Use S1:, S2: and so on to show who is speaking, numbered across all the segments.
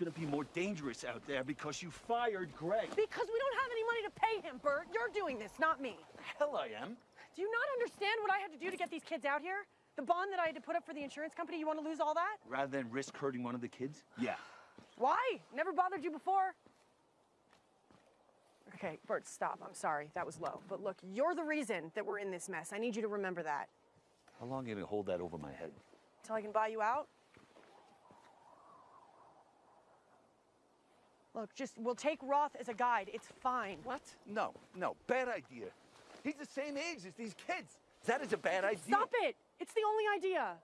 S1: gonna be more dangerous out there because you fired Greg.
S2: Because we don't have any money to pay him, Bert. You're doing this, not me.
S1: The Hell I am.
S2: Do you not understand what I had to do to get these kids out here? The bond that I had to put up for the insurance company, you want to lose all that?
S1: Rather than risk hurting one of the kids? Yeah.
S2: Why? Never bothered you before? Okay, Bert, stop. I'm sorry. That was low. But look, you're the reason that we're in this mess. I need you to remember that.
S1: How long are you gonna hold that over my head?
S2: Till I can buy you out? Look, just, we'll take Roth as a guide. It's fine.
S1: What? No, no, bad idea. He's the same age as these kids. That is a bad idea.
S2: Stop it! It's the only idea.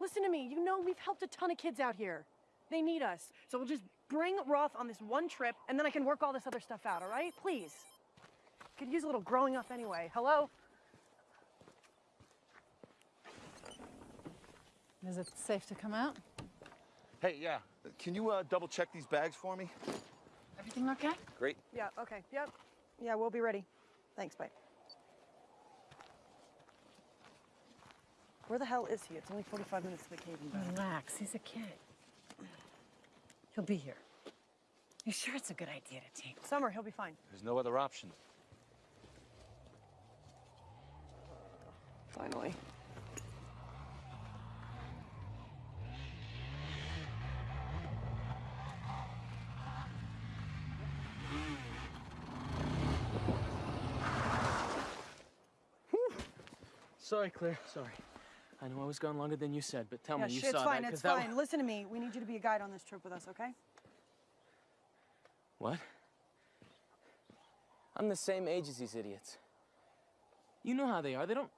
S2: Listen to me. You know we've helped a ton of kids out here. They need us. So we'll just bring Roth on this one trip, and then I can work all this other stuff out, all right? Please. Could use a little growing up anyway. Hello?
S3: Is it safe to come out?
S1: Hey, yeah. Can you uh, double check these bags for me?
S3: Everything okay?
S1: Great.
S2: Yeah, okay. Yep. Yeah, we'll be ready. Thanks, bye. Where the hell is he? It's only 45 minutes to the cave and back.
S3: Relax, he's a kid. He'll be here. You sure it's a good idea to take?
S2: Summer, he'll be fine.
S1: There's no other option.
S2: Finally.
S4: Sorry, Claire. Sorry. I know I was gone longer than you said, but tell
S2: yeah,
S4: me you
S2: shit,
S4: saw
S2: it's fine,
S4: that. 'cause
S2: it's
S4: that
S2: fine.
S4: wa-
S2: Listen to me. We need you to be a guide on this trip with us, okay?
S4: What? I'm the same age as these idiots. You know how they are. They don't.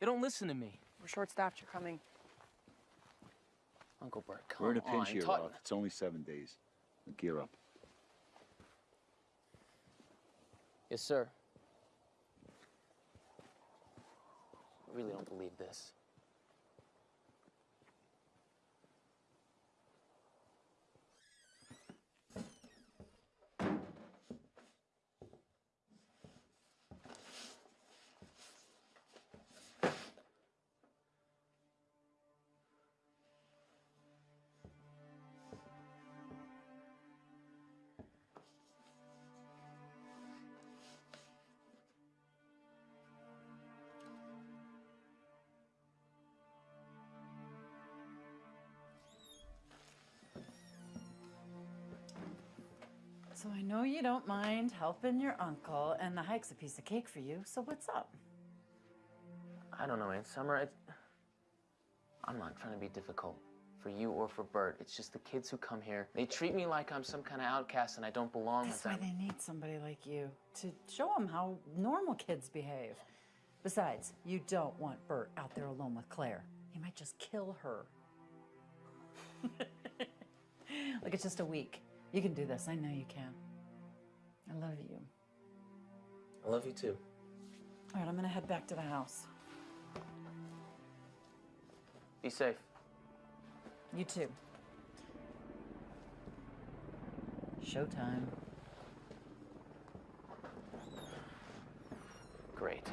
S5: They don't listen to me.
S2: We're short-staffed. You're coming.
S5: Uncle Bert, come
S1: We're in a
S5: on.
S1: pinch here,
S5: talk-
S1: Roth. It's only seven days. Gear up.
S5: Yes, sir. Really don't believe this.
S3: Know you don't mind helping your uncle, and the hike's a piece of cake for you, so what's up?
S5: I don't know, man. Summer, it's... I'm not trying to be difficult for you or for Bert. It's just the kids who come here. They treat me like I'm some kind of outcast and I don't belong
S3: That's
S5: with
S3: why they need somebody like you to show them how normal kids behave. Besides, you don't want Bert out there alone with Claire. He might just kill her. Look, it's just a week. You can do this. I know you can. I love you.
S5: I love you too.
S3: All right, I'm gonna head back to the house.
S5: Be safe.
S3: You too. Showtime.
S5: Great.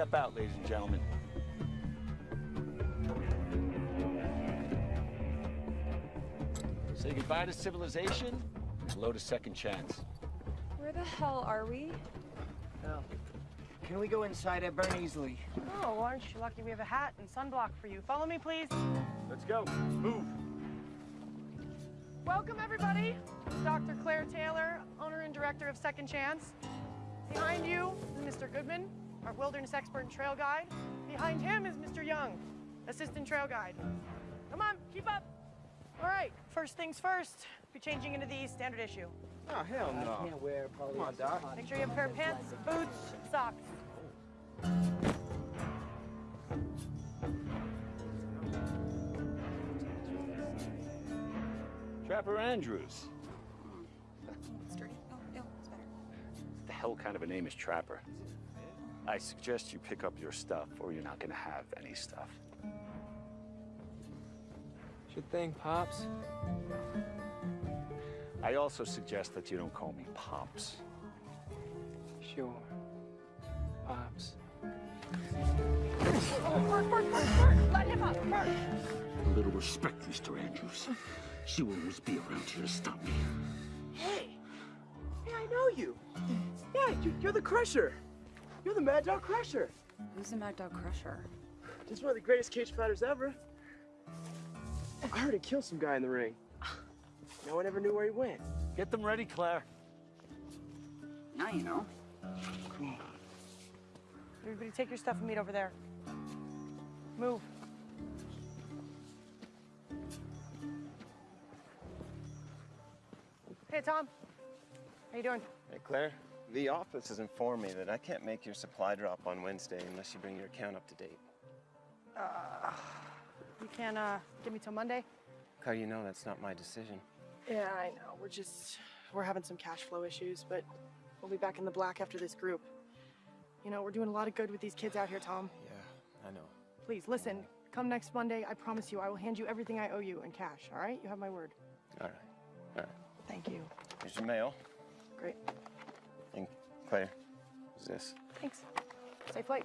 S1: Step out, ladies and gentlemen. Say goodbye to civilization and hello to second chance.
S6: Where the hell are we?
S7: Oh. Can we go inside? I burn easily.
S2: Oh, well, aren't you lucky we have a hat and sunblock for you? Follow me, please.
S1: Let's go. Move.
S2: Welcome, everybody. Dr. Claire Taylor, owner and director of Second Chance. Behind you is Mr. Goodman, our wilderness expert and trail guide. Behind him is Mr. Young, assistant trail guide. Come on, keep up. All right, first things first, be changing into the standard issue.
S7: Oh, hell no.
S4: I can't wear polyester.
S7: Come on, Doc.
S2: Make sure you have a pair of pants, boots, socks.
S1: Trapper Andrews.
S6: Sturdy. Oh, no, it's better.
S1: What the hell kind of a name is Trapper? I suggest you pick up your stuff or you're not gonna have any stuff.
S5: Sure thing, Pops.
S1: I also suggest that you don't call me Pops.
S5: Sure. Pops.
S2: Oh, Bert, Bert, Bert, Bert, let him up, Bert.
S8: A little respect, Mr. Andrews. She will always be around here to stop me.
S7: Hey! Hey, I know you. Yeah, you, you're the Crusher. You're the Mad Dog Crusher.
S6: Who's the Mad Dog Crusher?
S7: Just one of the greatest cage fighters ever. I heard he killed some guy in the ring. No one ever knew where he went.
S1: Get them ready, Claire.
S8: Now you know.
S2: Everybody take your stuff and meet over there. Move. Hey, Tom. How you doing?
S9: Hey, Claire. The office has informed me that I can't make your supply drop on Wednesday unless you bring your account up to date.
S2: You can uh, give me till Monday?
S9: How do you know that's not my decision?
S2: Yeah, I know. We're just, we're having some cash flow issues, but we'll be back in the black after this group. You know, we're doing a lot of good with these kids out here, Tom.
S9: Yeah, I know.
S2: Please, listen. Come next Monday, I promise you, I will hand you everything I owe you in cash, all right? You have my word.
S9: All right. All right.
S2: Thank you.
S9: Here's your mail.
S2: Great.
S9: Claire, who's this?
S2: Thanks. Safe flight.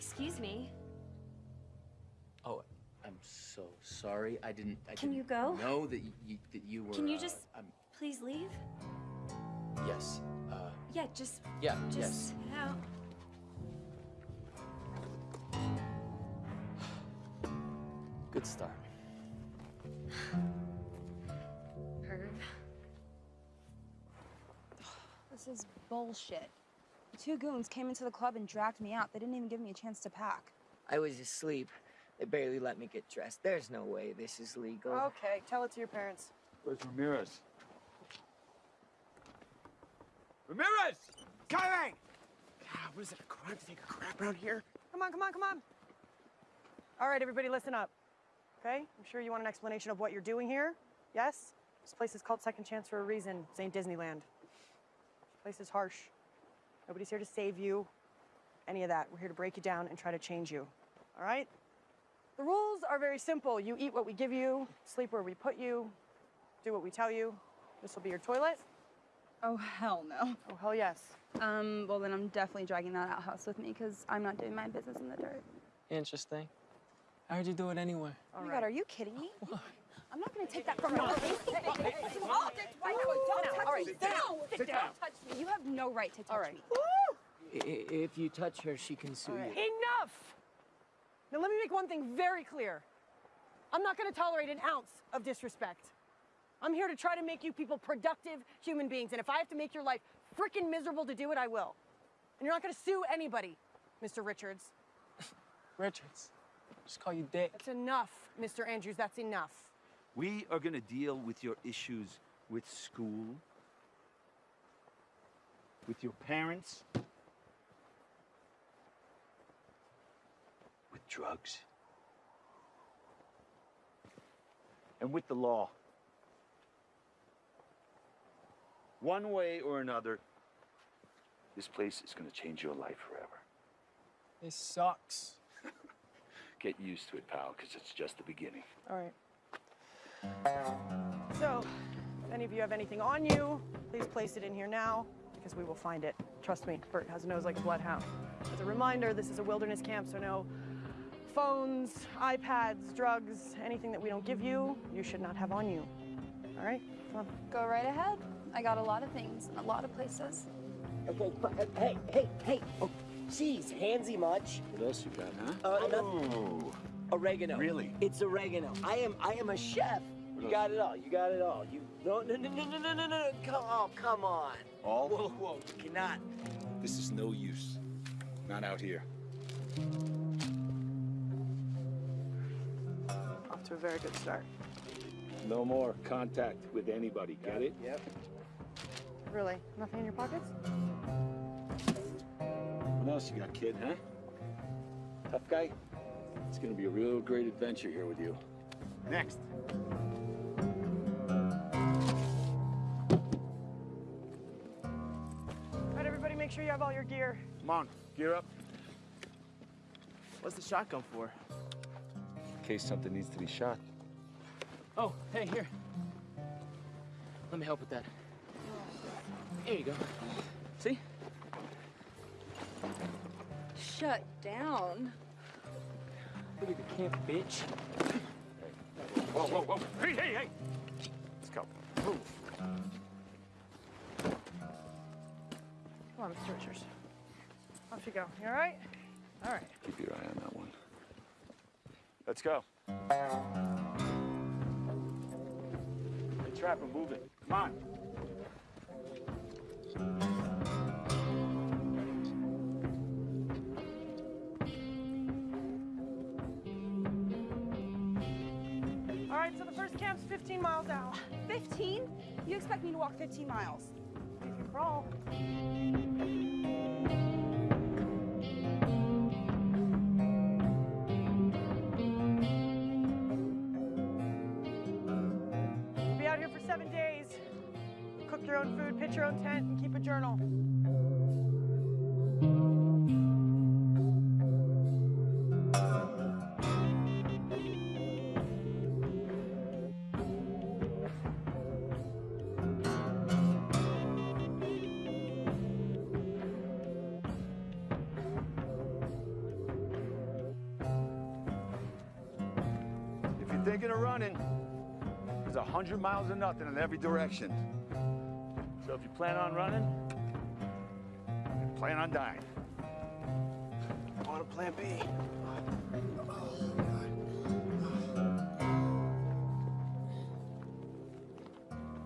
S10: Excuse me.
S5: Oh, I'm so sorry. I didn't. I
S10: Can
S5: didn't
S10: you go?
S5: Know that you, that you were.
S10: Can you
S5: uh,
S10: just
S5: I'm,
S10: please leave?
S5: yes. Uh,
S10: Yeah, just
S5: yeah.
S10: just
S5: yes.
S10: out.
S5: Good start.
S10: Herb.
S6: This is bullshit. The two goons came into the club and dragged me out. They didn't even give me a chance to pack.
S4: I was asleep. They barely let me get dressed. There's no way this is legal.
S2: Okay, tell it to your parents.
S11: Where's Ramirez?
S7: Ramirez! Coming! God, what is it, a crime to take a crap around here?
S2: Come on, come on, come on. All right, everybody, listen up. Okay? I'm sure you want an explanation of what you're doing here. Yes? This place is called Second Chance for a reason. It ain't Disneyland. This place is harsh. Nobody's here to save you. Any of that. We're here to break you down and try to change you. All right? The rules are very simple. You eat what we give you, sleep where we put you, do what we tell you. This will be your toilet.
S6: Oh, hell no.
S2: Oh, hell yes.
S6: Um, well, then I'm definitely dragging that outhouse with me because I'm not doing my business in the dirt.
S5: Interesting. I heard you do it anyway.
S6: oh my god, are you kidding me? I'm not gonna take that from you.
S2: All right, sit down. Sit down.
S6: touch me. You have no right to touch
S2: All right.
S6: me.
S4: I- If you touch her, she can sue you.
S2: Enough! Now, let me make one thing very clear. I'm not going to tolerate an ounce of disrespect. I'm here to try to make you people productive human beings, and if I have to make your life freaking miserable to do it, I will. And you're not going to sue anybody, Mr. Richards.
S5: Richards. Just call you Dick.
S2: That's enough, Mr. Andrews. That's enough.
S1: We are gonna deal with your issues with school, with your parents, with drugs, and with the law. One way or another, this place is gonna change your life forever.
S7: This sucks.
S1: Get used to it, pal, because it's just the beginning.
S2: All right. So, if any of you have anything on you, please place it in here now because we will find it. Trust me, Bert has a nose like a bloodhound. As a reminder, this is a wilderness camp, so no phones, iPads, drugs, anything that we don't give you, you should not have on you. All right? Come on.
S6: Go right ahead. I got a lot of things in a lot of places.
S4: Okay, but, uh, hey, hey, hey. Oh, jeez, handsy much.
S1: What else you got, huh?
S4: Uh, no-
S1: oh.
S4: Oregano.
S1: Really?
S4: It's oregano. I am I am a chef. You got it all. You got it all. You no no no no no no no no. Come oh come on.
S1: All?
S4: Whoa whoa. You cannot.
S1: This is no use. Not out here.
S2: Off to a very good start.
S1: No more contact with anybody, get it?
S4: Yep.
S2: Really? Nothing in your pockets?
S1: What else you got, kid, huh? Tough guy? It's gonna be a real great adventure here with you. Next.
S2: All right, everybody, make sure you have all your gear.
S1: Come on, gear up.
S7: What's the shotgun for?
S11: In case something needs to be shot.
S5: Oh, hey, here. Let me help with that. Here you go. See?
S10: Shut down.
S5: Look at the camp, bitch.
S11: Whoa, whoa, whoa. Hey, hey, hey! Let's go. Move.
S2: Come on, Mr. Richards. Off you go. You all right? All right.
S11: Keep your eye on that one. Let's go. Hey, Trapper, move it. Come on.
S2: Camp's 15 miles out.
S6: 15? You expect me to walk 15 miles?
S2: If you crawl.
S1: 100 miles of nothing in every direction. So if you plan on running, plan on dying.
S12: On to plan B.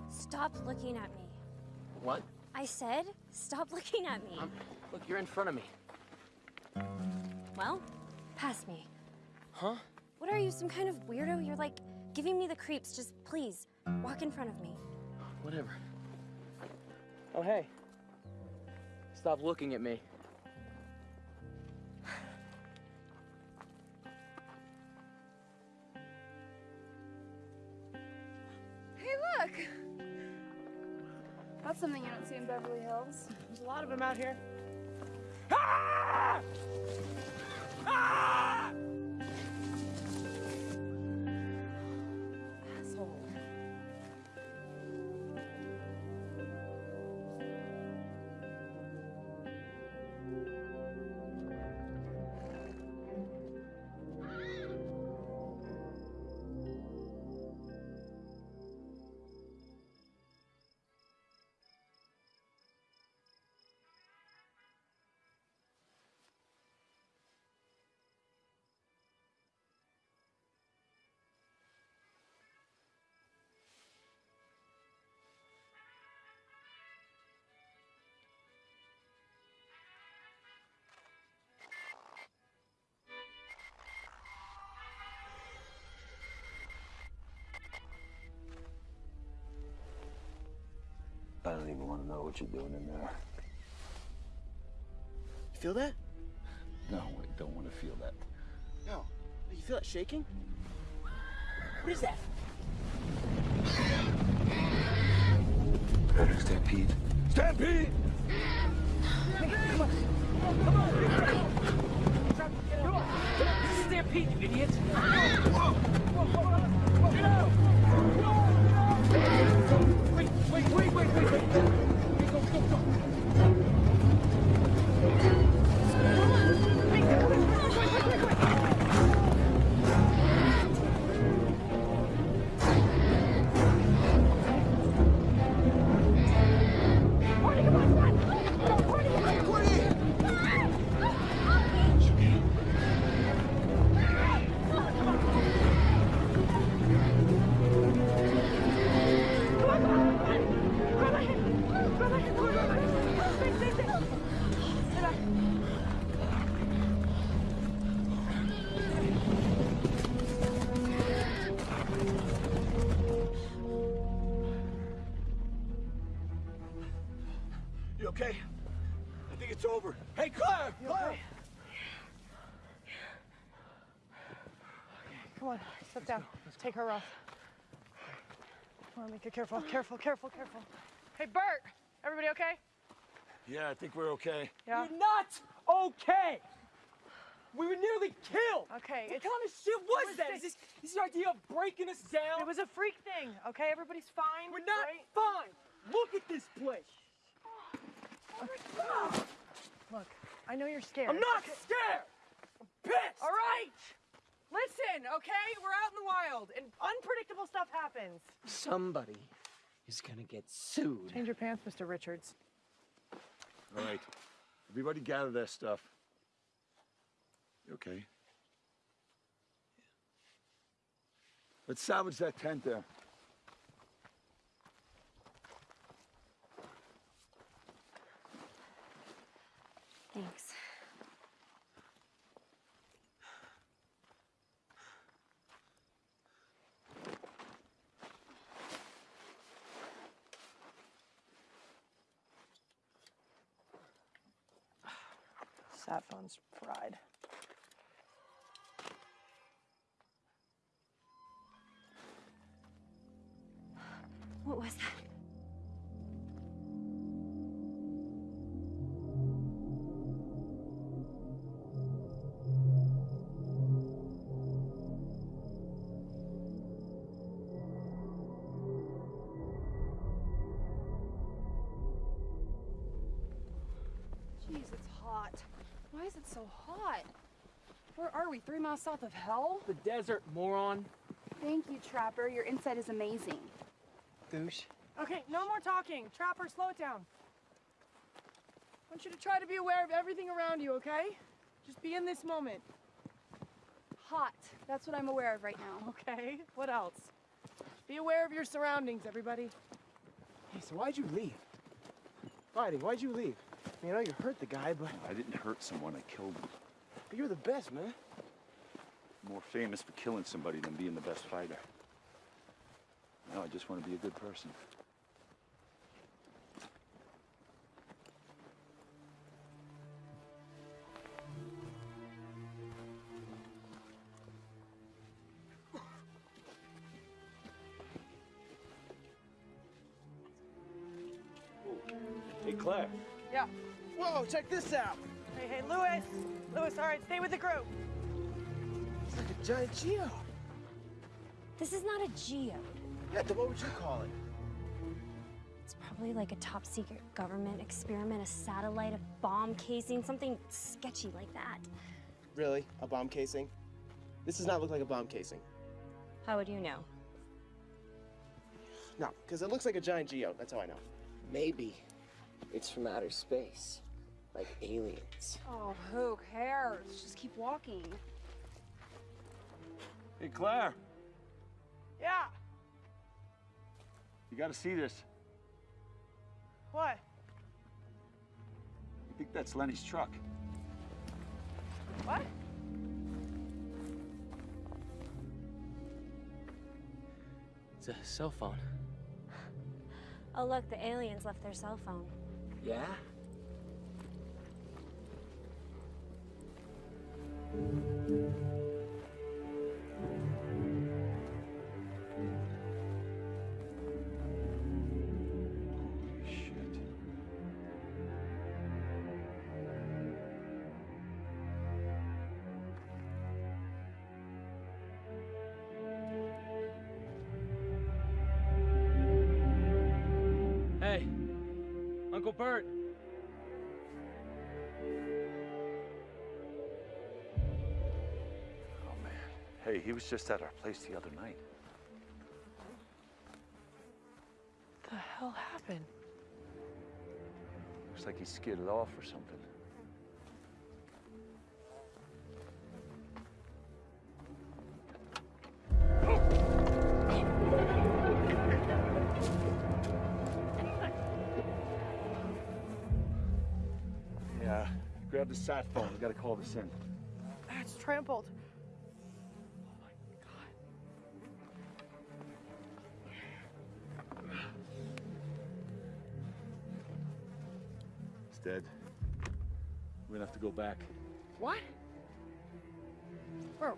S10: Stop looking at me.
S5: What?
S10: I said, stop looking at me.
S5: Um, look, you're in front of me.
S10: Well, pass me.
S5: Huh?
S10: What are you, some kind of weirdo? You're like giving me the creeps. Just please, walk in front of me.
S5: Whatever. Oh, hey. Stop looking at me.
S6: Hey, look! That's something you don't see in Beverly Hills.
S2: There's a lot of them out here.
S6: Asshole.
S1: I don't even want to know what you're doing in there.
S12: You feel that?
S1: No, I don't want to feel that.
S12: No. You feel it shaking? What is that?
S1: Predator stampede. Stampede! Come on! Come on!
S12: Stampede, you idiot! Wait, wait, wait, wait,
S2: Take her off. Come on, Mika, careful, careful, careful, careful. Hey, Bert! Everybody okay?
S1: Yeah, I think we're okay.
S2: Yeah?
S12: You're not okay! We were nearly killed!
S2: Okay,
S12: What
S2: it's-
S12: kind of shit was
S2: was
S12: that?
S2: this-
S12: Is this, is this your idea of breaking us down?
S2: It was a freak thing, okay? Everybody's fine.
S12: We're not
S2: right?
S12: fine! Look at this place!
S2: Oh Look, I know you're scared.
S12: I'm not scared! I'm pissed!
S2: All right! Listen, okay? We're out in the wild, and unpredictable stuff happens.
S13: Somebody is gonna get sued.
S2: Change your pants, Mr. Richards.
S1: All right. Everybody gather their stuff. You okay? Let's salvage that tent there.
S10: Thanks.
S2: Phone's
S6: we? Three miles south of hell?
S12: The desert, moron.
S6: Thank you, Trapper. Your insight is amazing.
S5: Douche.
S2: Okay, no more talking. Trapper, slow it down. I want you to try to be aware of everything around you, okay? Just be in this moment.
S6: Hot. That's what I'm aware of right now.
S2: Okay, what else? Be aware of your surroundings, everybody.
S5: Hey, so why'd you leave? Fighting, why'd you leave? I mean, I know you hurt the guy, but
S1: I didn't hurt someone, I killed him.
S5: But you're the best, man.
S1: More famous for killing somebody than being the best fighter. No, I just want to be a good person. Hey, Claire.
S2: Yeah.
S5: Whoa, check this out.
S2: Hey, hey, Lewis. Lewis, all right, stay with the group.
S5: It's like a giant geo.
S10: This is not a geode.
S5: Yeah, then what would you call it?
S10: It's probably like a top secret government experiment, a satellite, a bomb casing, something sketchy like that.
S5: Really? A bomb casing? This does not look like a bomb casing.
S10: How would you know?
S5: No, because it looks like a giant geo. That's how I know.
S7: Maybe it's from outer space, like aliens.
S6: Oh, who cares? Just keep walking.
S1: Hey, Claire.
S2: Yeah.
S1: You gotta see this.
S2: What?
S1: I think that's Lenny's truck.
S2: What?
S4: It's a cell phone.
S10: Oh, look, the aliens left their cell phone.
S7: Yeah?
S1: Shit. Was just at our place the other night.
S2: What the hell happened?
S1: Looks like he skidded off or something. Yeah, grab the sat phone. We gotta call this in.
S2: It's trampled.
S1: Dead. We're gonna have to go back.
S2: What? Bro,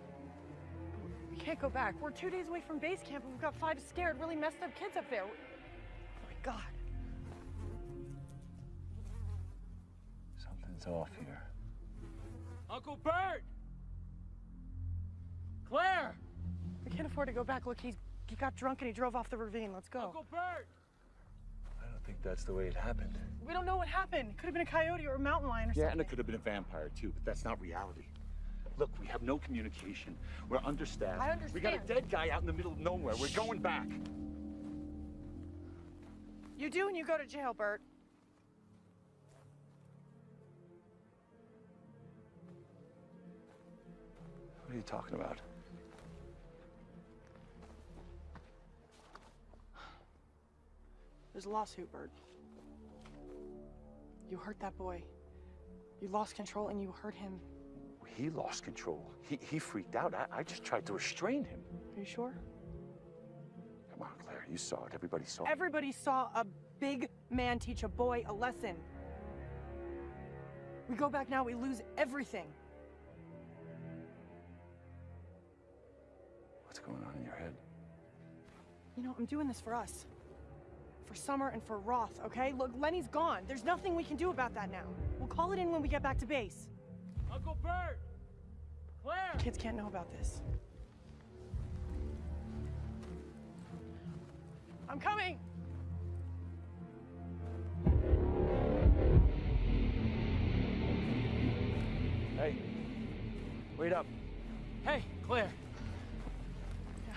S2: we can't go back. We're two days away from base camp and we've got five scared, really messed up kids up there. Oh my god.
S1: Something's off here.
S4: Uncle Bert! Claire!
S2: We can't afford to go back. Look, he's he got drunk and he drove off the ravine. Let's go.
S4: Uncle Bert!
S1: I think that's the way it happened.
S2: We don't know what happened. It Could have been a coyote or a mountain lion or
S1: Yeah, and
S2: something.
S1: it could have been a vampire too, but that's not reality. Look, we have no communication. We're understaffed.
S2: I understand.
S1: We got a dead guy out in the middle of nowhere. We're going back.
S2: You do and you go to jail, Bert.
S1: What are you talking about?
S2: There's a lawsuit, Bert. You hurt that boy. You lost control and you hurt him.
S1: He lost control. He, he freaked out. I, I just tried to restrain him.
S2: Are you sure?
S1: Come on, Claire. You saw it. Everybody saw it.
S2: Everybody saw a big man teach a boy a lesson. We go back now, we lose everything.
S1: What's going on in your head?
S2: You know, I'm doing this for us. For Summer and for Roth, okay? Look, Lenny's gone. There's nothing we can do about that now. We'll call it in when we get back to base.
S4: Uncle Bert! Claire!
S2: Kids can't know about this. I'm coming!
S1: Hey, wait up.
S4: Hey, Claire. Yeah.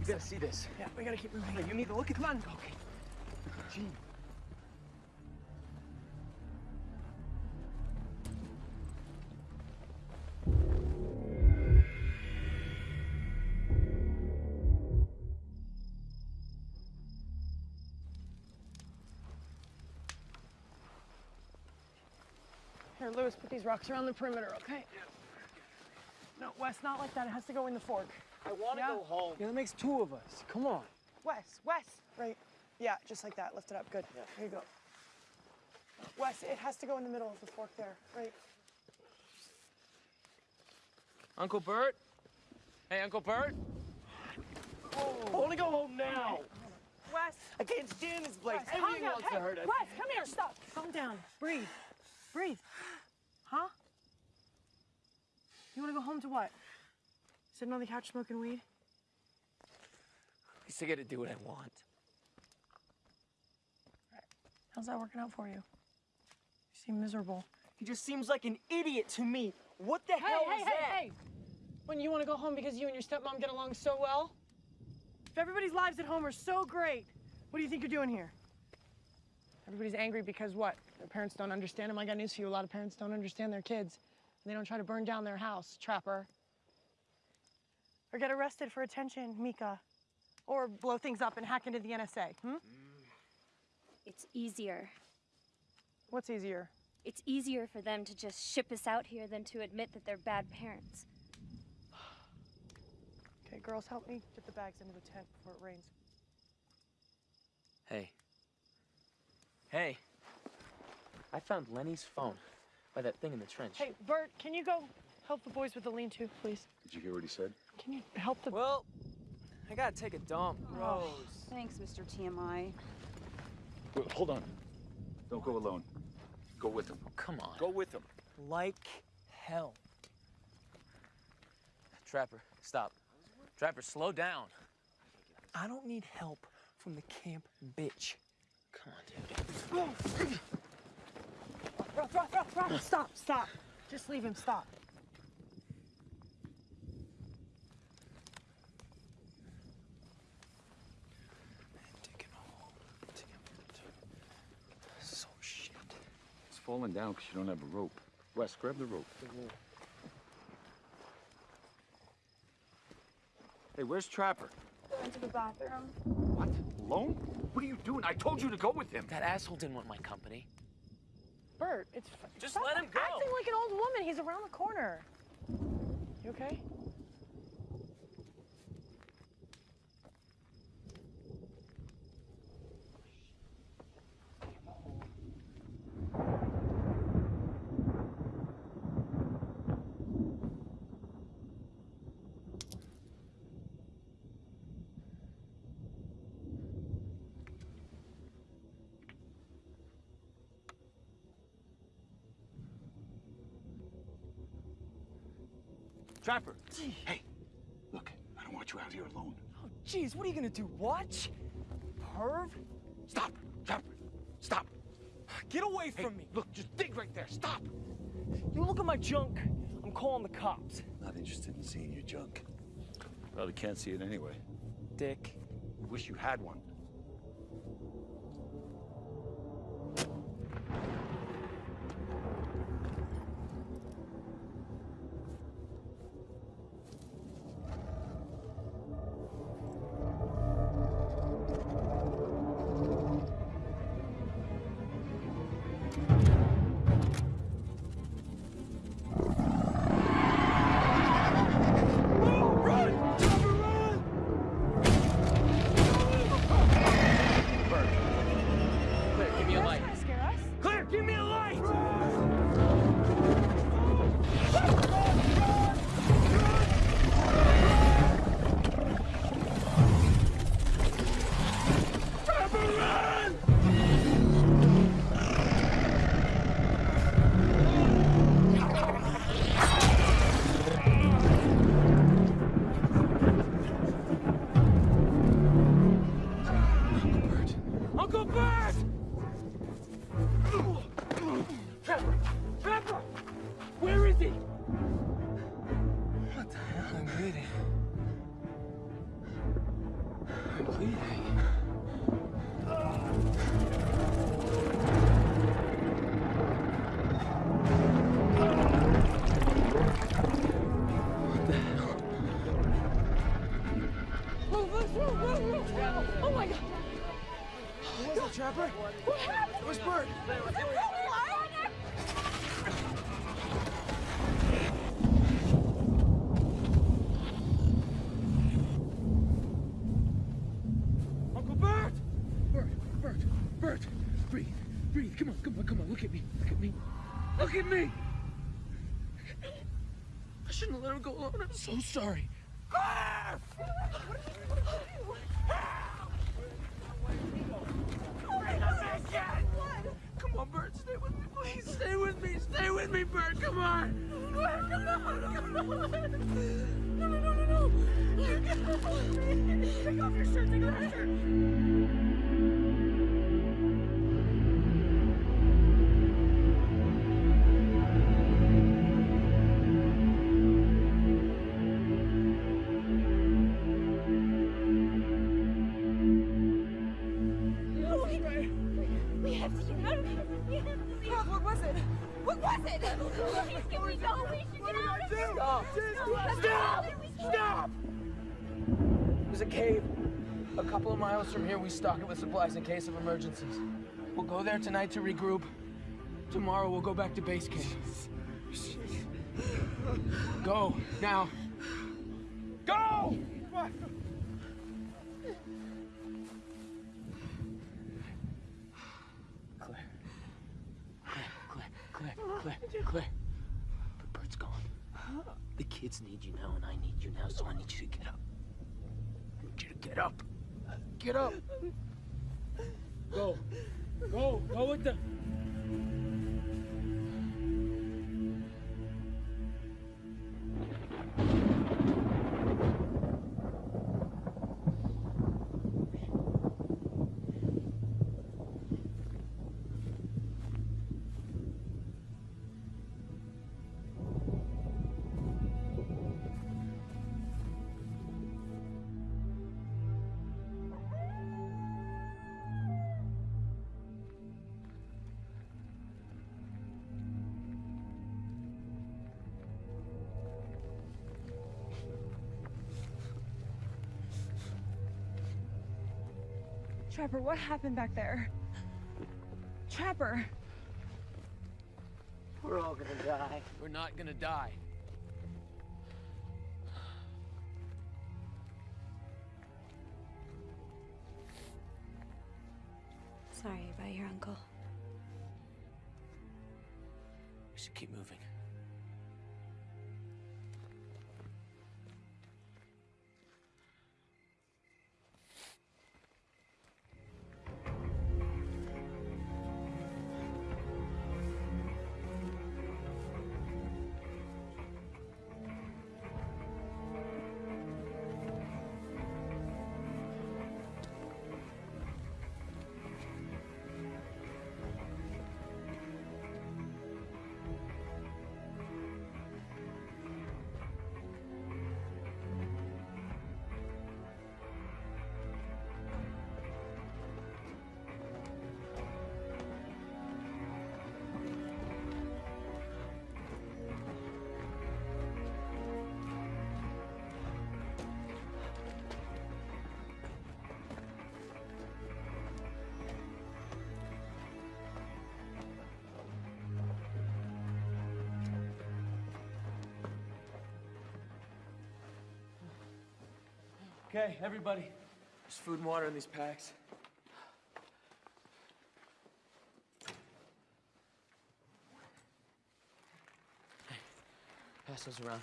S12: You gotta see this.
S2: Yeah, we gotta keep moving.
S12: Hey, you need to look at.
S2: Come on.
S12: Okay. Gee.
S2: Here, Lewis, put these rocks around the perimeter, okay? No, Wes, not like that. It has to go in the fork.
S12: I want to
S2: Yeah.
S12: go home. Yeah, that makes two of us. Come on.
S2: Wes, Wes. Right. Yeah, just like that. Lift it up. Good. Yeah. Here you go. Wes, it has to go in the middle of the fork there. Right.
S5: Uncle Bert? Hey, Uncle Bert?
S12: I want to go home now.
S2: Wes.
S12: I can't stand this place.
S2: Wes, calm
S12: Everything
S2: down.
S12: wants
S2: Hey,
S12: to hurt us.
S2: Wes, come here. Stop. Calm down. Breathe. Breathe. Huh? You want to go home to what? Sitting on the couch smoking weed?
S12: At least I get to do what I want.
S2: How's that working out for you? You seem miserable.
S12: He just seems like an idiot to me. What the
S2: Hey,
S12: hell
S2: hey,
S12: is
S2: hey,
S12: that?
S2: hey! When you want to go home because you and your stepmom get along so well? If everybody's lives at home are so great, what do you think you're doing here? Everybody's angry because what? Their parents don't understand them. I got news for you. A lot of parents don't understand their kids. And they don't try to burn down their house, trapper. Or get arrested for attention, Mika. Or blow things up and hack into the NSA, hmm?
S10: It's easier.
S2: What's easier?
S10: It's easier for them to just ship us out here than to admit that they're bad parents.
S2: Okay, girls, help me get the bags into the tent before it rains.
S5: Hey. Hey. I found Lenny's phone by that thing in the trench.
S2: Hey, Bert, can you go help the boys with the lean-to, please?
S1: Did you hear what he said?
S2: Can you help the...
S12: Well, I gotta take a dump. Gross.
S6: Thanks, Mr. TMI.
S1: Wait, hold on. Don't go alone. Go with him.
S5: Come on.
S12: Go with him. Like hell.
S5: Trapper, stop. Trapper, slow down.
S12: I don't need help from the camp bitch.
S5: Come on, dude.
S2: Stop, stop. Just leave him, stop.
S12: Take him home. Take him. So shit.
S1: It's falling down because you don't have a rope. Wes, grab the rope. Hey, where's Trapper?
S6: Going to the bathroom.
S1: What? Alone? What are you doing? I told you to go with him.
S5: That asshole didn't want my company.
S2: Bert, it's...
S5: Just let him go.
S2: acting like an old woman. He's around the corner. You okay?
S1: Trapper. Hey, look, I don't want you out here alone.
S12: Oh, jeez, what are you gonna do? Watch? Perv?
S1: Stop, Trapper. Stop.
S12: Get away
S1: Hey,
S12: from me.
S1: look, just dig right there. Stop.
S12: You look at my junk. I'm calling the cops.
S1: Not interested in seeing your junk. Well, we can't see it anyway.
S12: Dick.
S1: Wish you had one.
S5: Me. I shouldn't have let him go alone. I'm so sorry. Come on, Bert, stay with me, please. Stay with me, stay with me, Bert. Come on. Come on, come on. No, no, no, no, no. Take off your shirt, take off your shirt. In case of emergencies. We'll go there tonight to regroup. Tomorrow, we'll go back to base camp. Go, now. Go! Claire. Claire, Claire, Claire, Claire. But Bert's gone. The kids need you now, and I need you now, so I need you to get up. I need you to get up. Get up. Go. Go. Go with the.
S6: Trapper, what happened back there? Trapper!
S7: We're all gonna die.
S5: We're not gonna die.
S10: Sorry about your uncle.
S5: We should keep moving. Okay, everybody. There's food and water in these packs.
S4: Pass those around.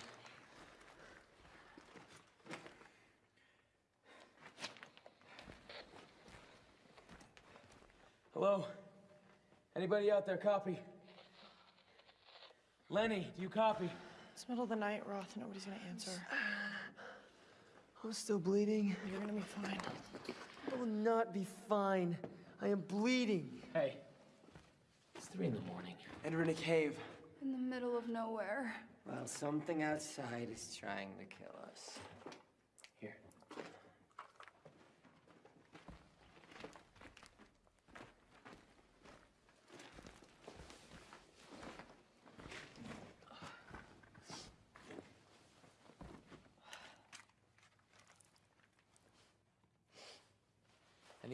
S5: Hello? Anybody out there copy? Lenny, do you copy?
S2: It's middle of the night, Roth. Nobody's gonna answer.
S7: I'm still bleeding.
S2: You're gonna be fine.
S7: I will not be fine. I am bleeding.
S5: Hey, it's three in the morning.
S7: And we're in a cave.
S14: In the middle of nowhere.
S7: Well, something outside is trying to kill us.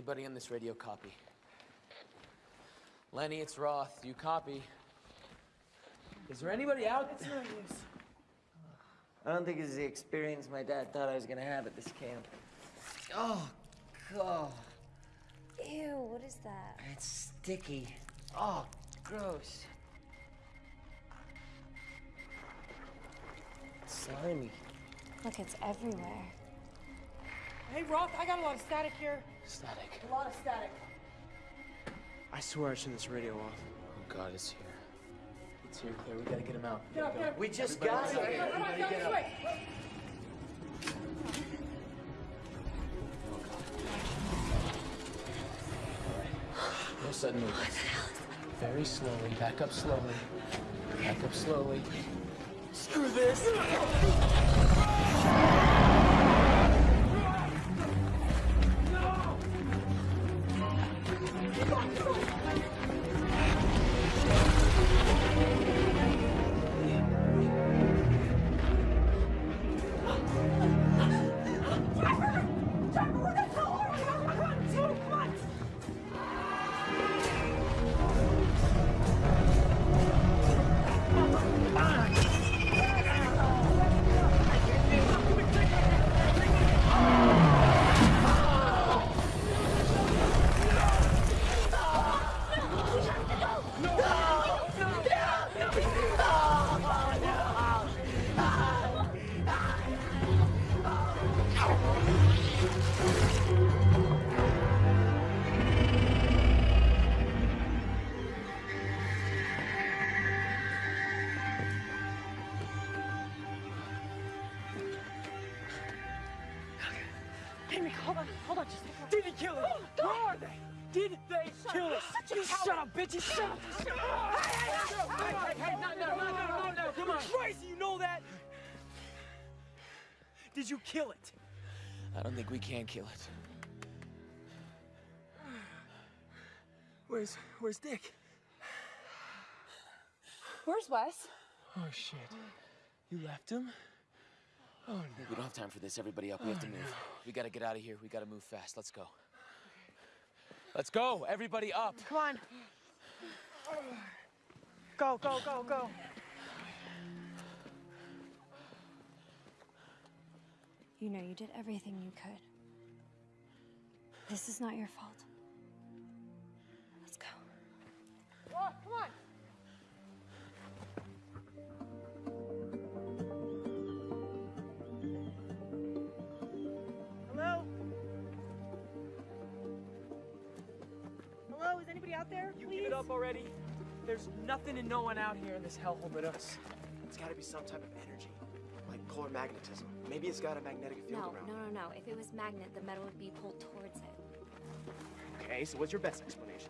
S5: Anybody on this radio copy? Lenny, it's Roth. Do you copy? Is there anybody out
S2: It's no use.
S4: I don't think it's the experience my dad thought I was gonna have at this camp. Oh, God.
S10: Ew, what is that?
S4: It's sticky. Oh, gross. It's Slimy.
S10: Look, it's everywhere.
S2: Hey, Roth, I got a lot of static here.
S5: Static.
S2: A lot of static.
S12: I swear I turned this radio off.
S5: Oh God, it's here. It's here, Claire. We gotta get him out.
S2: Get up, get up.
S4: We just
S5: Everybody
S4: got him.
S2: Come on,
S5: get up. No sudden movements. Very slowly. Back up slowly. Back up slowly.
S12: Screw this! Shut up, bitch! You shut up! Shut up! Hey, hey, hey, hey, no, no, no, no, no, no, come on! Crazy, you know that? Did you kill it?
S5: I don't think we can kill it.
S12: Where's, where's Dick?
S6: Where's Wes?
S12: Oh, shit. You left him? Oh, no.
S5: We don't have time for this. Everybody up. We have to move. We gotta get out of here. We gotta move fast. Let's go. Let's go. Everybody up.
S2: Come on. Go, go, go, go.
S10: You know you did everything you could. This is not your fault. Let's go.
S2: Roth, come on. Is anybody out there?
S12: You
S2: Please?
S12: give it up already? There's nothing and no one out here in this hellhole but us. It's gotta be some type of energy, like polar magnetism. Maybe it's got a magnetic field
S10: No,
S12: around.
S10: no, no, no. If it was magnet, the metal would be pulled towards it.
S12: Okay, so what's your best explanation?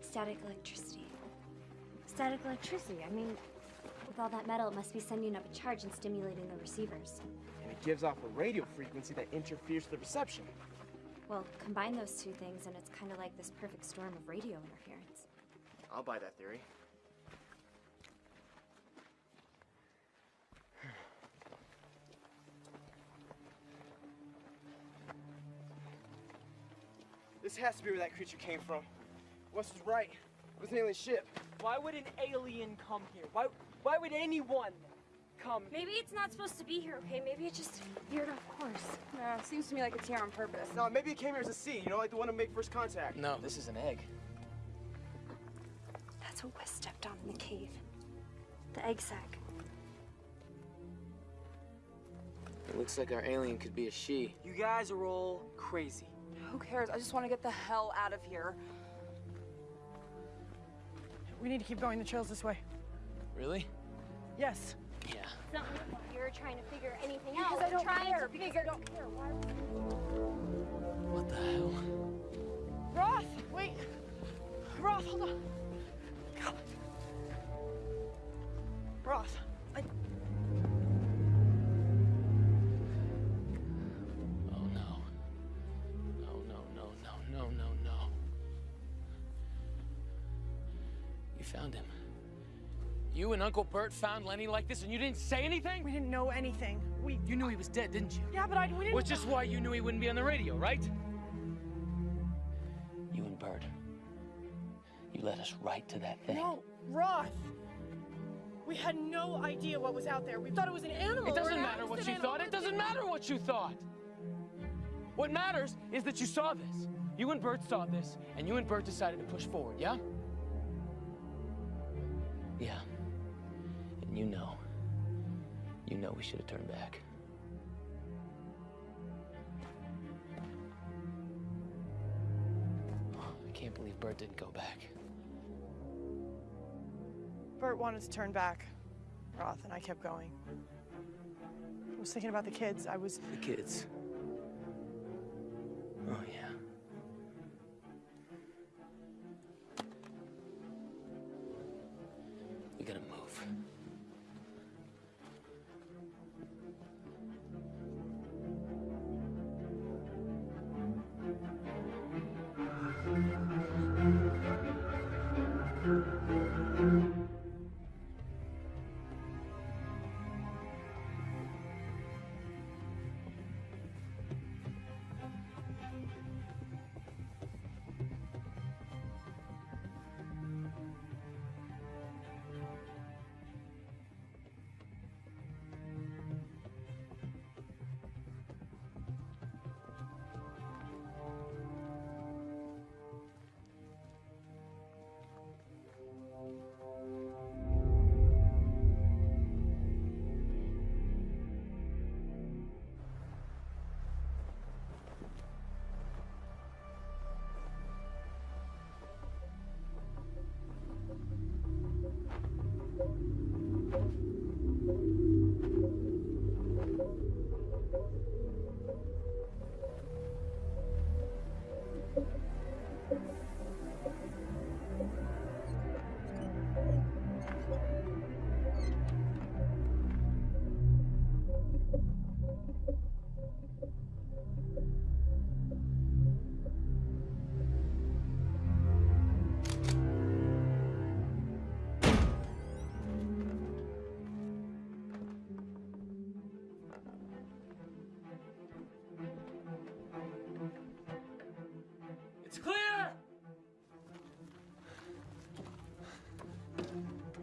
S10: Static electricity. Static electricity. I mean, with all that metal, it must be sending up a charge and stimulating the receivers.
S12: And it gives off a radio frequency that interferes with the reception.
S10: Well, combine those two things, and it's kind of like this perfect storm of radio interference.
S12: I'll buy that theory. This has to be where that creature came from. Wes was right. It was an alien ship. Why would an alien come here? Why, why would anyone come?
S10: Maybe it's not supposed to be here, okay? Maybe it just veered off course.
S6: Yeah, seems to me like it's here on purpose.
S12: No, maybe it came here as a seed, you know, like the one to make first contact.
S5: No, this is an egg.
S10: That's what Wes stepped on in the cave. The egg sac.
S5: It looks like our alien could be a she.
S12: You guys are all crazy.
S6: Who cares? I just want to get the hell out of here.
S2: We need to keep going. The trail's this way.
S5: Really?
S2: Yes.
S5: Yeah.
S10: It's not my fault you're trying to figure anything
S2: Because
S10: out.
S2: I
S10: I'm
S2: don't
S10: trying
S2: care,
S10: to
S2: because
S10: figure
S2: I don't care. Why?
S5: What the hell?
S2: Roth, wait. Roth, hold on. God. Roth,
S5: You found him. You and Uncle Bert found Lenny like this and you didn't say anything?
S2: We didn't know anything. We.
S5: You knew he was dead, didn't you?
S2: Yeah, but I. We didn't.
S5: Which is why you knew he wouldn't be on the radio, right? You and Bert. You led us right to that thing.
S2: No, Roth. We had no idea what was out there. We thought it was an animal.
S5: It doesn't matter what you thought. It doesn't matter what you thought. What matters is that you saw this. You and Bert saw this, and you and Bert decided to push forward, yeah? Yeah. And you know. You know we should have turned back. I can't believe Bert didn't go back.
S2: Bert wanted to turn back, Roth, and I kept going. I was thinking about the kids. I was.
S5: The kids. Oh, yeah.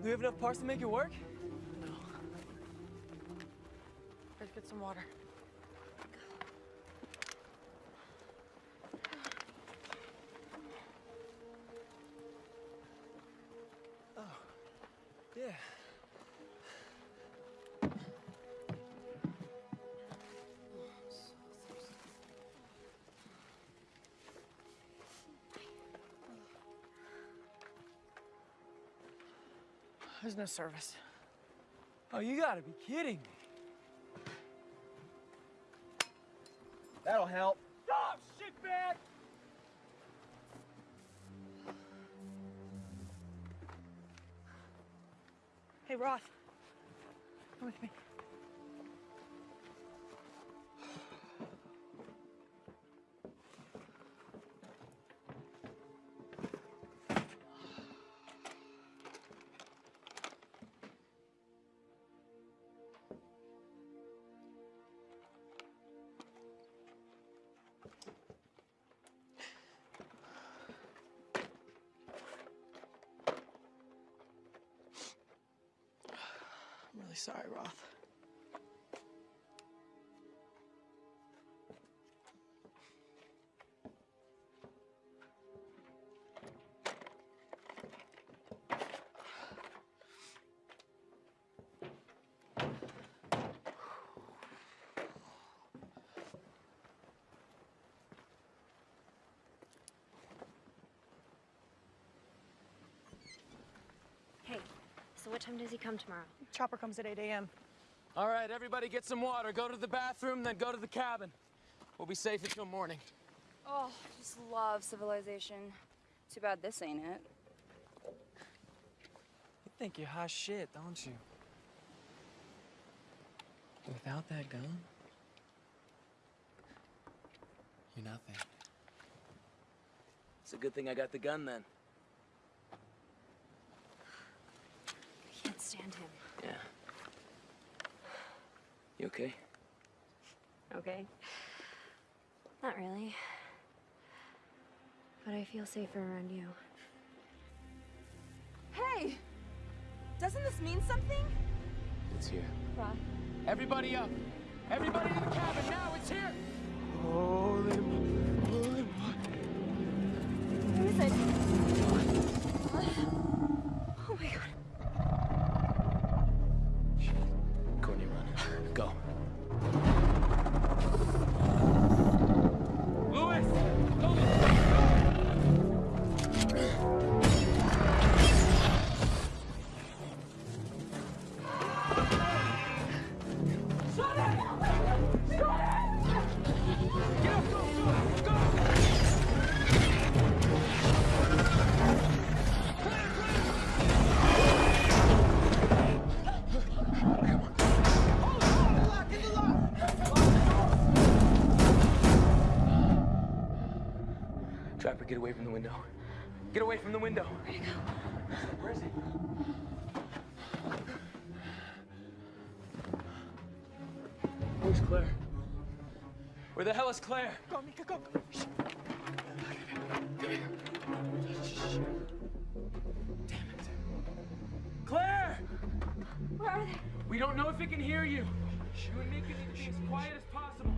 S12: Do we have enough parts to make it work? No.
S2: Let's get some water. There's no service.
S12: Oh, you gotta be kidding me.
S7: That'll help.
S12: Stop, shit, bag!
S2: Hey, Roth. Come with me. Really sorry, Roth.
S10: What time does he come tomorrow?
S2: Chopper comes at 8 a.m.
S5: All right, everybody get some water. Go to the bathroom, then go to the cabin. We'll be safe until morning.
S6: Oh, just love civilization. Too bad this ain't it.
S12: You think you're hot shit, don't you? Without that gun, you're nothing.
S5: It's a good thing I got the gun then.
S6: I can't
S10: understand him.
S5: Yeah. You okay?
S10: Okay. Not really. But I feel safer around you.
S6: Hey! Doesn't this mean something?
S5: It's here.
S6: Roth.
S5: Everybody up! Everybody in the cabin now! It's here!
S12: Holy, holy
S6: Who is it?
S10: Oh my god.
S5: Away from the window. Where is he? Where's Claire? Where the hell is Claire?
S12: Go, Mika, go. go. Shh.
S5: Claire!
S6: Where are they?
S5: We don't know if it can hear you. You and Mika need to be as quiet as possible.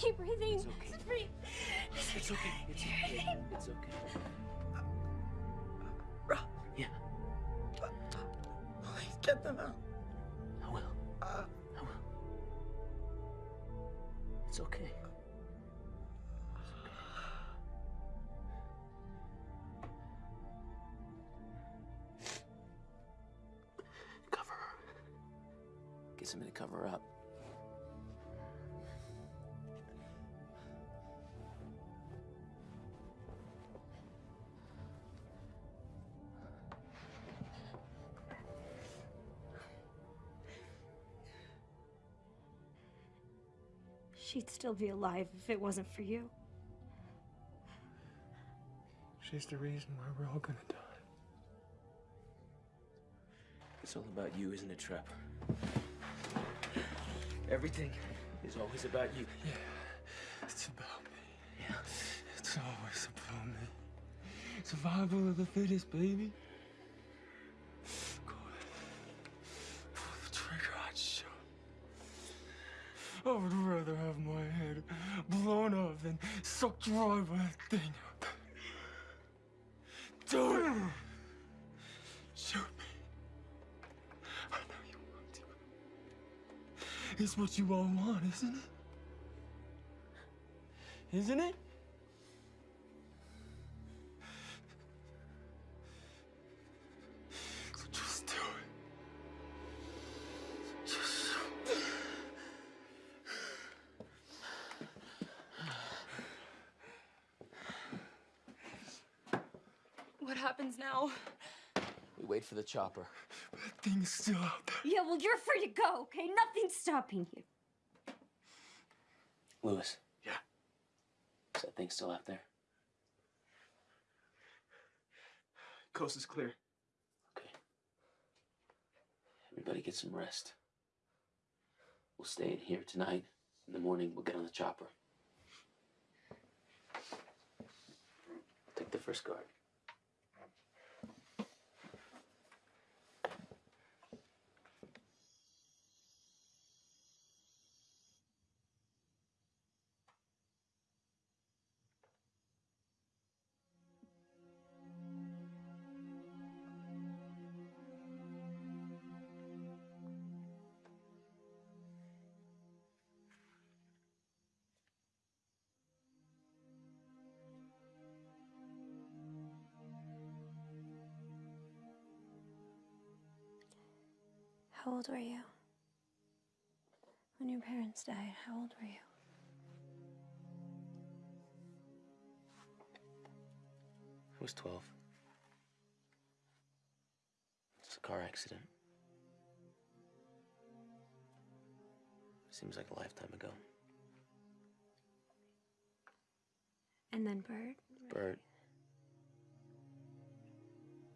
S10: Keep breathing.
S5: It's okay.
S10: She'd still be alive if it wasn't for you.
S12: She's the reason why we're all gonna die.
S5: It's all about you, isn't it, Trapper? Everything is always about you.
S12: Yeah, it's about me.
S5: Yeah.
S12: It's always about me. Survival of the fittest, baby. Go ahead. Pull the trigger, I'd shoot. I would rather have my head blown off than dry thing. Do it! Shoot me. I know you want to. It's what you all want, isn't it? Isn't it?
S5: The chopper.
S12: That thing's still out there.
S10: Yeah, well, you're free to go, okay? Nothing's stopping you.
S5: Lewis.
S13: Yeah.
S5: Is that thing still out there?
S12: Coast is clear. Okay.
S5: Everybody get some rest. We'll stay in here tonight. In the morning, we'll get on the chopper. Take the first guard.
S10: How old were you? When your parents died, how old were you?
S5: I was 12. It's a car accident. Seems like a lifetime ago.
S10: And then Bert?
S5: Bert.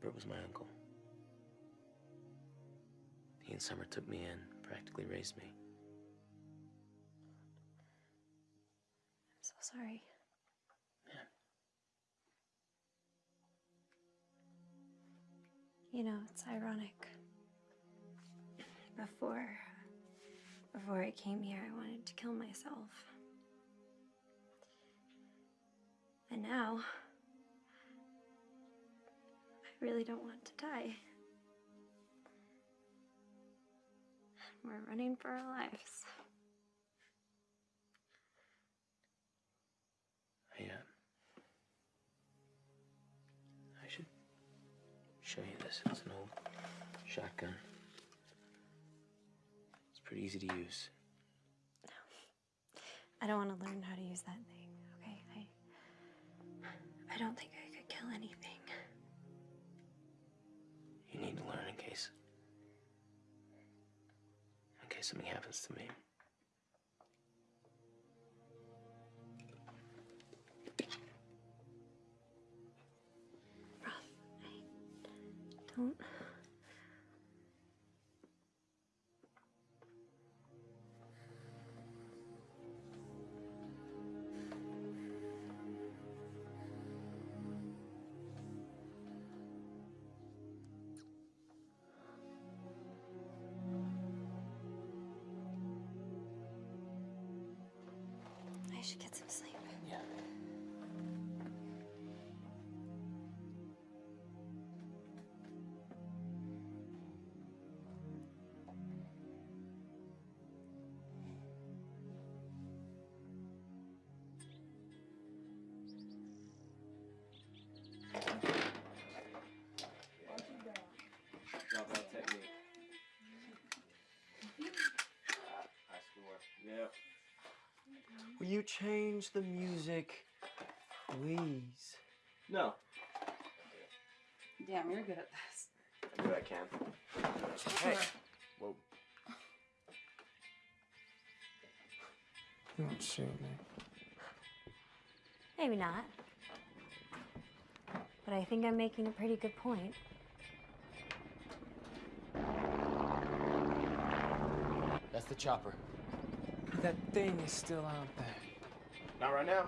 S5: Bert was my uncle. He and Summer took me in, practically raised me.
S10: I'm so sorry. You know, it's ironic. Before before I came here, I wanted to kill myself. And now I really don't want to die. We're running for our lives.
S5: I, uh, I should show you this. It's an old shotgun. It's pretty easy to use. No.
S10: I don't want to learn how to use that thing, okay? I I don't think I could kill anything.
S5: You need to learn in case. Case something happens to me.
S10: Don't. I should get some sleep.
S5: Yeah.
S7: Will you change the music, please?
S9: No.
S3: Damn, you're good at this.
S9: I do what I can.
S7: Hey.
S9: Whoa.
S12: You won't shoot me.
S10: Maybe not. But I think I'm making a pretty good point.
S5: That's the chopper.
S12: That thing is still out there.
S9: Not right now.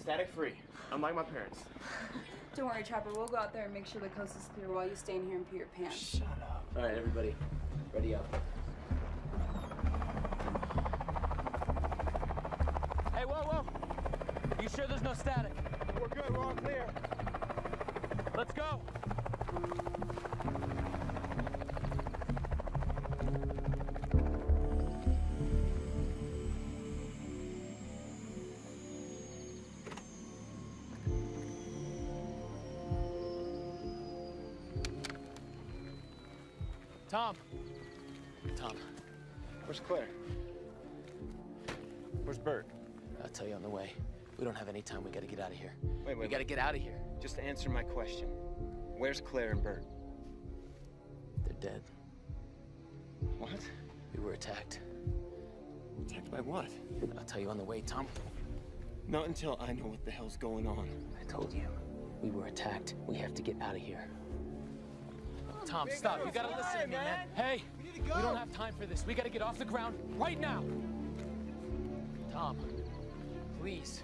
S9: Static free. Unlike my parents.
S6: Don't worry, Chopper. We'll go out there and make sure the coast is clear while you stay in here and pee your pants.
S12: Shut up.
S5: All right, everybody, ready up.
S7: Hey, whoa, whoa! You sure there's no static?
S9: We're good. We're all clear.
S7: Let's go! Tom.
S5: Tom,
S9: Where's Claire? Where's Bert?
S5: I'll tell you on the way. We don't have any time. We gotta get out of here.
S9: Wait, wait.
S5: We gotta get out of here.
S9: Just answer my question. Where's Claire and Bert?
S5: They're dead.
S9: What?
S5: We were attacked.
S9: Attacked by what?
S5: I'll tell you on the way, Tom.
S9: Not until I know what the hell's going on.
S5: I told you. We were attacked. We have to get out of here. Tom, stop. You gotta listen to me, man. Hey, we don't have time for this. We gotta get off the ground right now. Tom, please.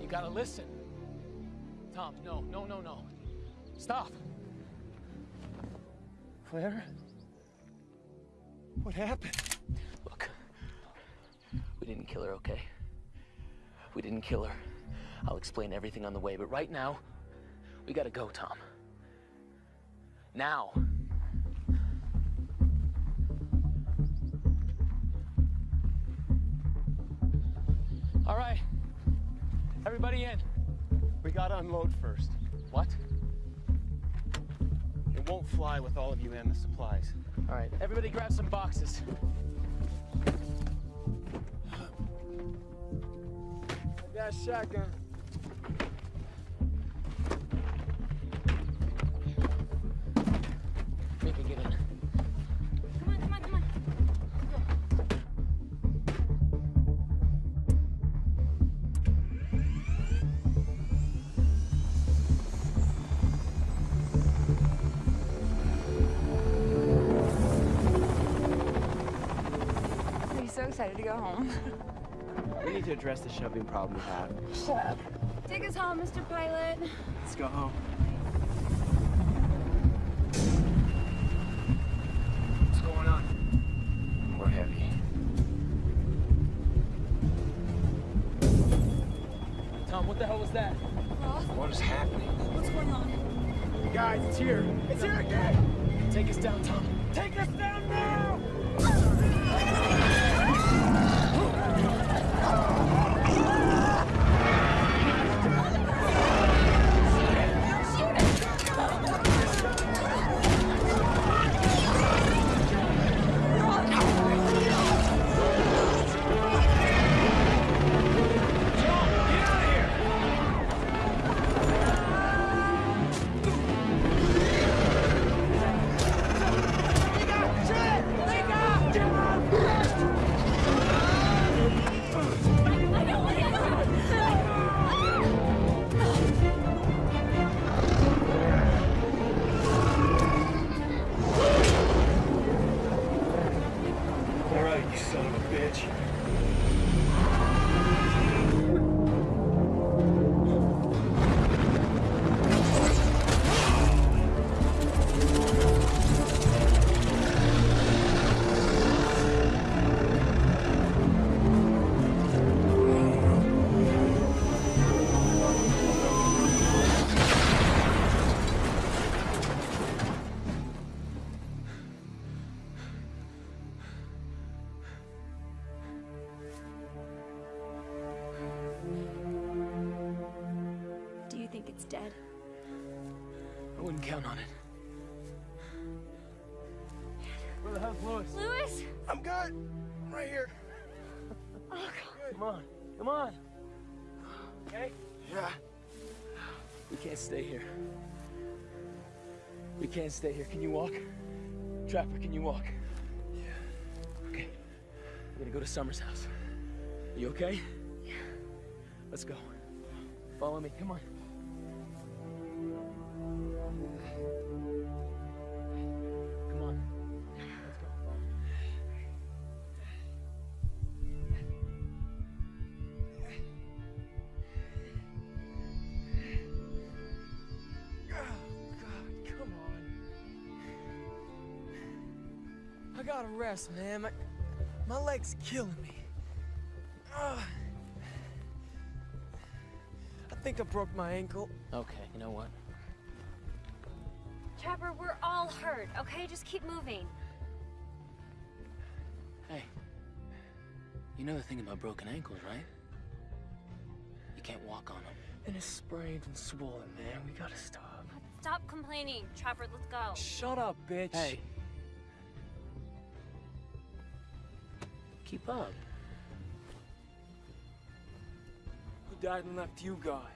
S5: You gotta listen. Tom, no, no, no, no. Stop.
S9: Claire? What happened?
S5: Look, we didn't kill her, okay? We didn't kill her. I'll explain everything on the way, but right now, we gotta go, Tom. Now. All right. Everybody in.
S9: We gotta unload first.
S5: What?
S9: It won't fly with all of you and the supplies.
S5: All right, everybody grab some boxes.
S12: That shotgun.
S6: Home.
S7: We need to address the shoving problem we have.
S6: Shut up. Take us home, Mr. Pilot.
S7: Let's go home.
S12: What's going on?
S5: We're heavy. Tom, what the hell was that?
S12: What is happening?
S6: What's going on?
S12: Guys, it's here. It's here again.
S5: Take us down, Tom.
S12: Take us down
S10: dead?
S5: I wouldn't count on it.
S12: Where the hell's Lewis?
S10: Lewis?
S12: I'm good. I'm right here.
S5: Oh, come on, come on.
S12: Okay? Yeah.
S5: We can't stay here. We can't stay here. Can you walk? Trapper, can you walk? Yeah. Okay. We're gonna go to Summer's house. You okay? Yeah. Let's go. Follow me. Come on.
S12: Gotta man. My, my leg's killing me. Ugh. I think I broke my ankle.
S5: Okay, you know what?
S10: Trapper, we're all hurt, okay? Just keep moving.
S5: Hey. You know the thing about broken ankles, right? You can't walk on them.
S12: And it's sprained and swollen, man. We gotta stop.
S10: Stop complaining. Trapper, let's go.
S12: Shut up, bitch.
S5: Hey. Keep up.
S12: Who died and left you, guy?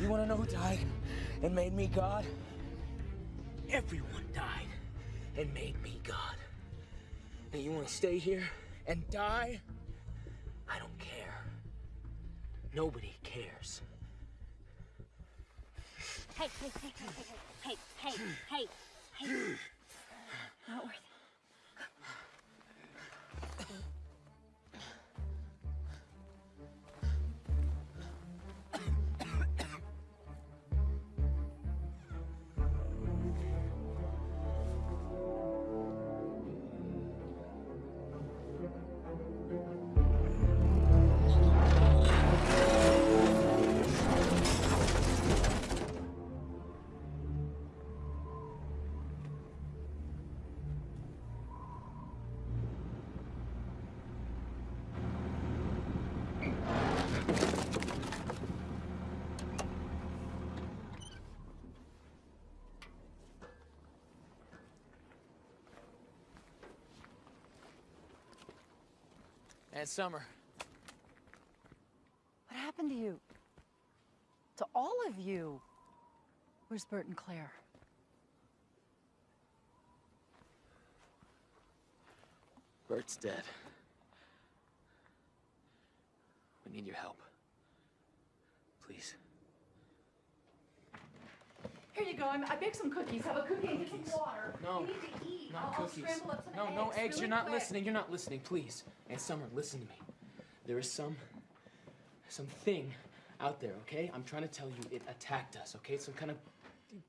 S5: You want to know who died and made me God? Everyone died and made me God. And you want to stay here and die? I don't care. Nobody cares.
S10: Hey, hey, hey, hey, hey, hey, hey, hey. Not worth it.
S4: And Summer.
S3: What happened to you? To all of you? Where's Bert and Claire?
S4: Bert's dead. We need your help. Please.
S3: Here you go. I'm, I baked some cookies. Have a cookie and get some water.
S4: No,
S3: You need to eat.
S4: Not
S3: I'll,
S4: cookies.
S3: I'll scramble up some
S4: no,
S3: eggs.
S4: no eggs.
S3: really
S4: You're not
S3: quick.
S4: listening. You're not listening. Please. And Summer, listen to me. There is some, some thing out there. Okay? I'm trying to tell you, it attacked us. Okay? Some kind of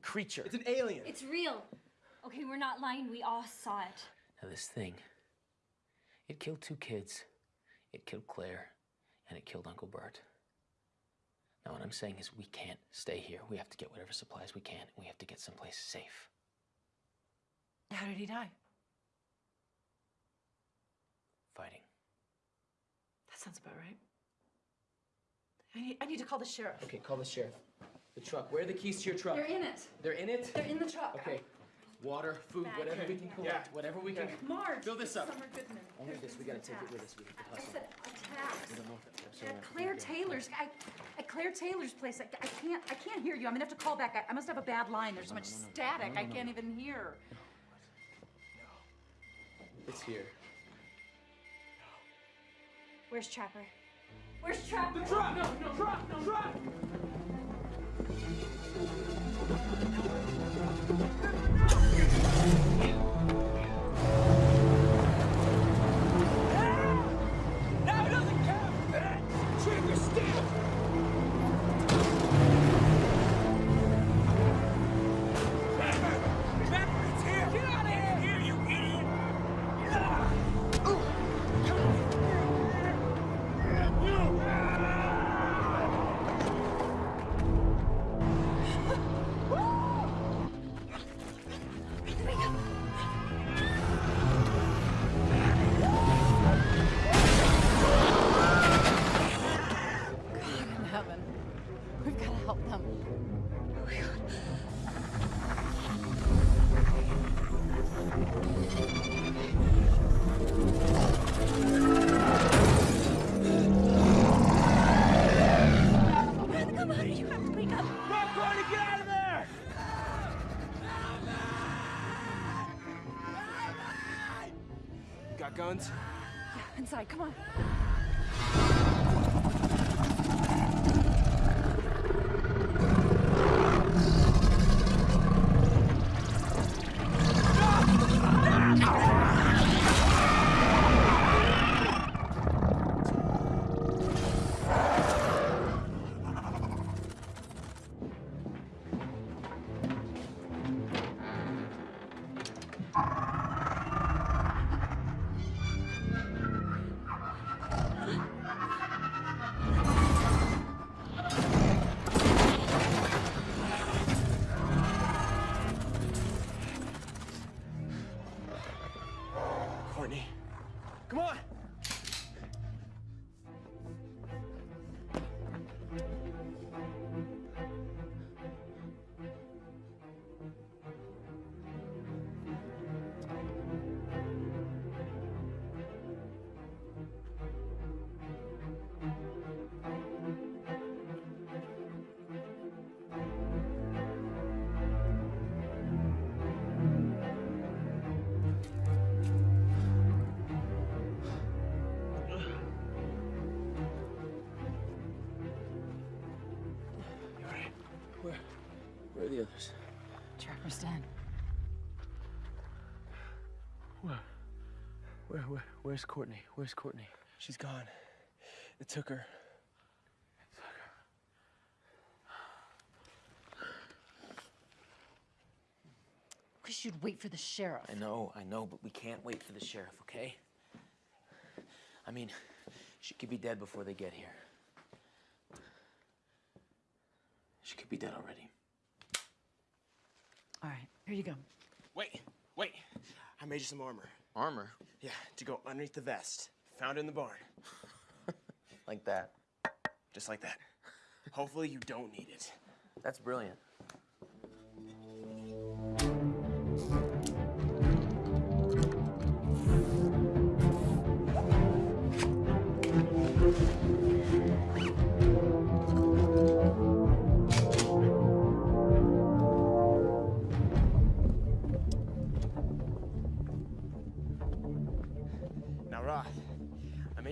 S4: creature.
S12: It's an alien.
S10: It's real. Okay, we're not lying. We all saw it.
S5: Now, this thing, it killed two kids. It killed Claire, and it killed Uncle Bert. Now, what I'm saying is, we can't stay here. We have to get whatever supplies we can, we have to get someplace safe.
S3: How did he die?
S5: Fighting.
S3: That sounds about right. I need, I need to call the sheriff.
S4: Okay, call the sheriff. The truck. Where are the keys to your truck?
S3: They're in it.
S4: They're in it?
S3: They're in the truck.
S4: Okay. Water, food,
S3: Back.
S4: whatever we can collect, whatever we can.
S3: Marge.
S4: Fill this up.
S3: Summer Goodman.
S4: Only this. We gotta
S3: some
S4: take it with us. We have to
S3: I
S4: hustle.
S3: said attacks.
S4: We don't know if that's
S3: At Claire Taylor's, I, at Claire Taylor's place, I, I can't, I can't hear you. I'm gonna have to call back. I, I must have a bad line. There's so much static. I can't even hear.
S4: It's here.
S10: Where's Trapper? Where's Trapper?
S4: The truck! No, no, truck, no, truck!
S10: Come on.
S5: The others?
S3: Trapper's den.
S5: Where? Where, where? Where's Courtney? Where's Courtney?
S7: She's gone. It took her.
S3: Wish you'd wait for the sheriff.
S5: I know, I know, but we can't wait for the sheriff, okay? I mean, she could be dead before they get here. She could be dead already.
S3: All right, here you go.
S7: Wait, wait. I made you some armor.
S5: Armor?
S7: Yeah, to go underneath the vest. Found it in the barn.
S5: Like that.
S7: Just like that. Hopefully you don't need it.
S5: That's brilliant.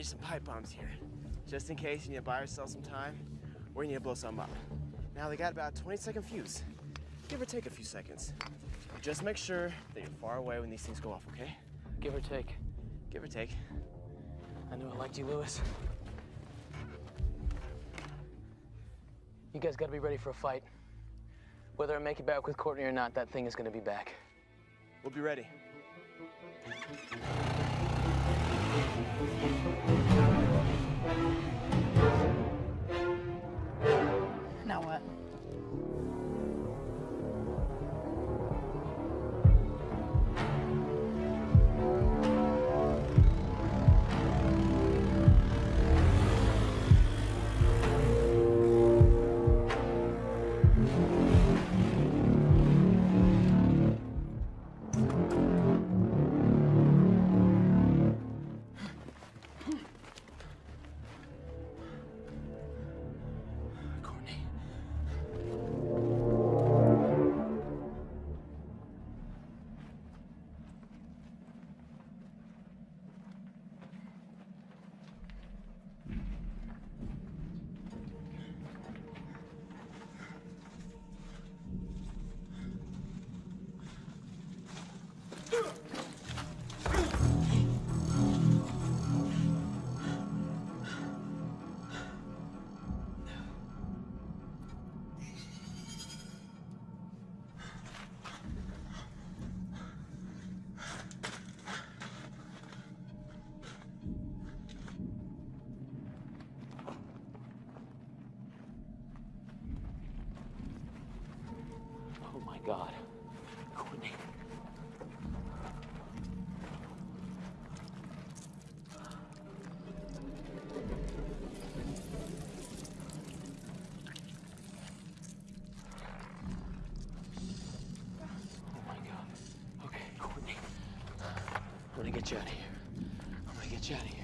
S7: Some pipe bombs here. Just in case you need to buy yourself some time or you need to blow some up. Now, they got about a 20 second fuse. Give or take a few seconds. Just make sure that you're far away when these things go off, okay?
S5: Give or take.
S7: Give or take.
S5: I knew I liked you, Lewis. You guys gotta be ready for a fight. Whether I make it back with Courtney or not, that thing is gonna be back.
S7: We'll be ready.
S3: Now what?
S5: God. Courtney. Oh my god. Okay. I'm gonna get you out of here. I'm gonna get you out of here.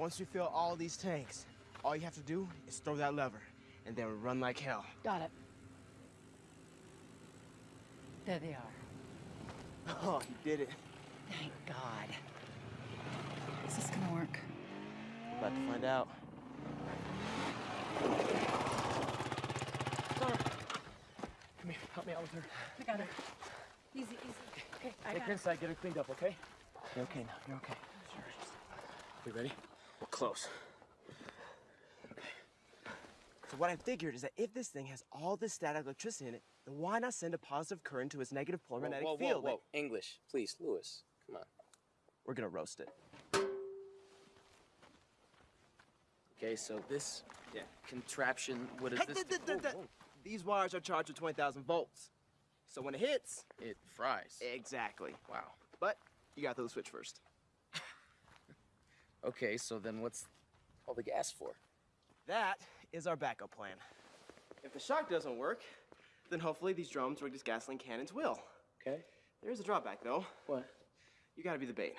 S7: Once you fill all these tanks, all you have to do is throw that lever, and then run like hell.
S3: Got it. There they are.
S7: Oh, you did it.
S3: Thank God. Is this gonna work?
S7: About to find out.
S4: Summer. Come here, help me out with her.
S3: I got her. Easy, easy. Okay, I
S4: Take
S3: got
S4: her
S3: it.
S4: inside, get her cleaned up, okay? You're okay now, you're okay. We ready? We're close.
S7: So what I figured is that if this thing has all this static electricity in it, then why not send a positive current to its negative polar magnetic
S5: whoa, whoa,
S7: field?
S5: whoa. English, please, Lewis. Come on.
S7: We're gonna roast it.
S5: Okay, so this yeah. contraption, what is
S7: hey,
S5: this?
S7: Th th th
S5: oh,
S7: These wires are charged with 20,000 volts. So when it hits,
S5: It fries.
S7: exactly.
S5: Wow.
S7: But you gotta throw the switch first.
S5: Okay, so then what's all the gas for?
S7: That is our backup plan. If the shock doesn't work, then hopefully these drums rigged as gasoline cannons will.
S5: Okay.
S7: There is a drawback though.
S5: What?
S7: You gotta be the bait.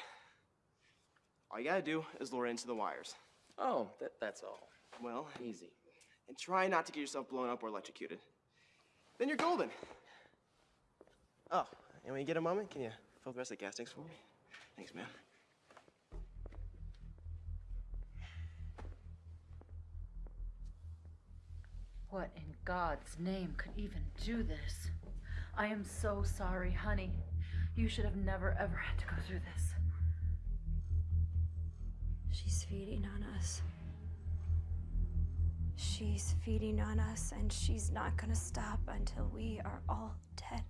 S7: All you gotta do is lure into the wires.
S5: Oh, that, that's all.
S7: Well,
S5: Easy.
S7: and try not to get yourself blown up or electrocuted. Then you're golden. Oh, and when you get a moment, can you fill the rest of the gas tanks for me? Thanks, man.
S3: What in God's name could even do this? I am so sorry, honey. You should have never ever had to go through this.
S10: She's feeding on us. She's feeding on us, and she's not gonna stop until we are all dead.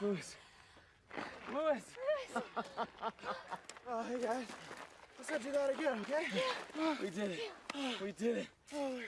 S7: Lewis. Lewis. oh, hey guys. Let's not do that again, okay?
S5: We did it. We did it.
S7: Oh,